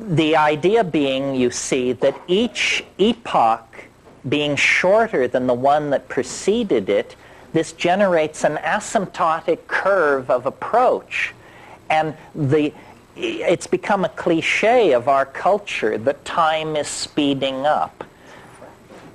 the idea being, you see, that each epoch being shorter than the one that preceded it, this generates an asymptotic curve of approach. And the, it's become a cliche of our culture that time is speeding up.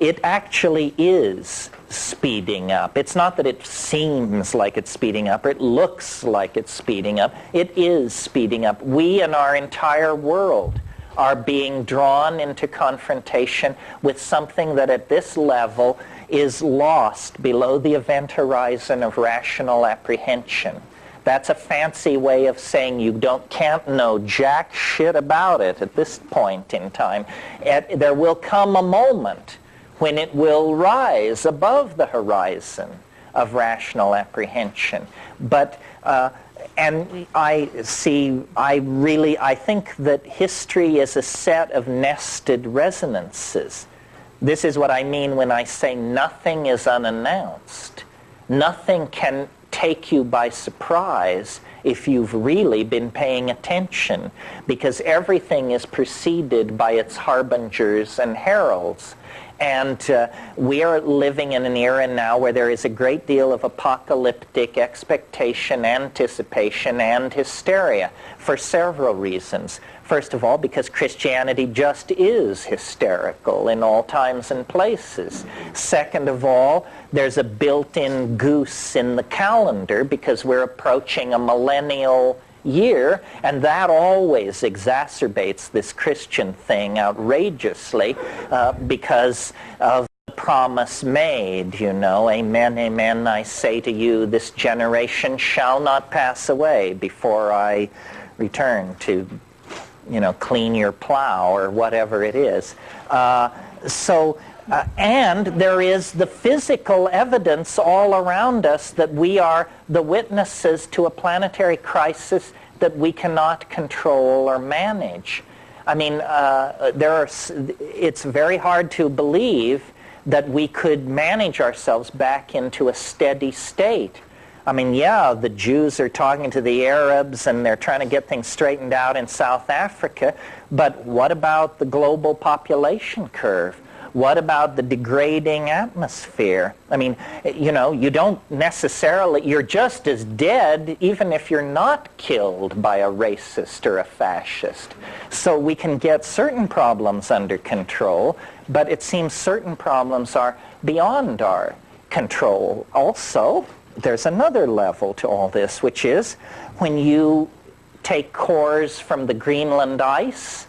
It actually is speeding up. It's not that it seems like it's speeding up or it looks like it's speeding up. It is speeding up. We and our entire world are being drawn into confrontation with something that at this level is lost below the event horizon of rational apprehension. That's a fancy way of saying you don't can't know jack shit about it at this point in time. At, there will come a moment when it will rise above the horizon of rational apprehension. But uh, and I see, I really, I think that history is a set of nested resonances. This is what I mean when I say nothing is unannounced. Nothing can take you by surprise if you've really been paying attention because everything is preceded by its harbingers and heralds. And uh, we are living in an era now where there is a great deal of apocalyptic expectation, anticipation, and hysteria for several reasons. First of all, because Christianity just is hysterical in all times and places. Second of all, there's a built-in goose in the calendar because we're approaching a millennial year, and that always exacerbates this Christian thing outrageously uh, because of the promise made, you know, amen, amen, I say to you, this generation shall not pass away before I return to, you know, clean your plow or whatever it is. Uh, so uh, and there is the physical evidence all around us that we are the witnesses to a planetary crisis that we cannot control or manage. I mean, uh, there are, it's very hard to believe that we could manage ourselves back into a steady state. I mean, yeah, the Jews are talking to the Arabs and they're trying to get things straightened out in South Africa, but what about the global population curve? What about the degrading atmosphere? I mean, you know, you don't necessarily, you're just as dead even if you're not killed by a racist or a fascist. So we can get certain problems under control, but it seems certain problems are beyond our control. Also, there's another level to all this, which is when you take cores from the Greenland ice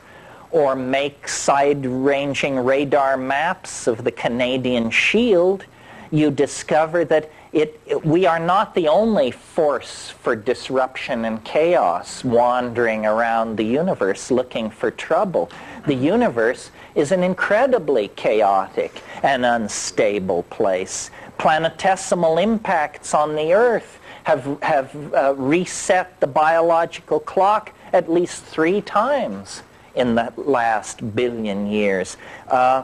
or make side-ranging radar maps of the Canadian Shield, you discover that it, it, we are not the only force for disruption and chaos wandering around the universe looking for trouble. The universe is an incredibly chaotic and unstable place. Planetesimal impacts on the Earth have, have uh, reset the biological clock at least three times in the last billion years. Uh,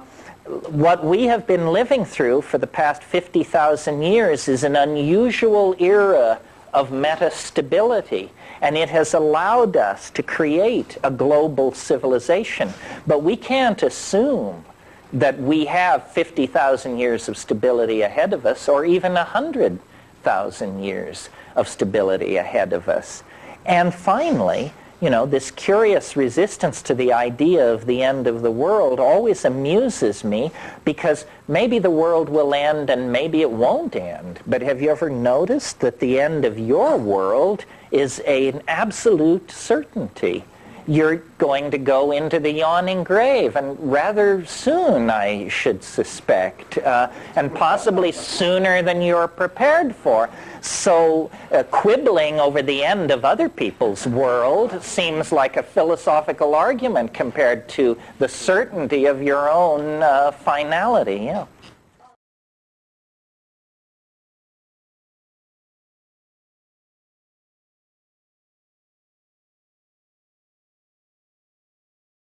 what we have been living through for the past 50,000 years is an unusual era of metastability, and it has allowed us to create a global civilization. But we can't assume that we have 50,000 years of stability ahead of us, or even 100,000 years of stability ahead of us. And finally, you know, this curious resistance to the idea of the end of the world always amuses me because maybe the world will end and maybe it won't end. But have you ever noticed that the end of your world is a, an absolute certainty? You're going to go into the yawning grave, and rather soon, I should suspect, uh, and possibly sooner than you're prepared for. So uh, quibbling over the end of other people's world seems like a philosophical argument compared to the certainty of your own uh, finality. Yeah.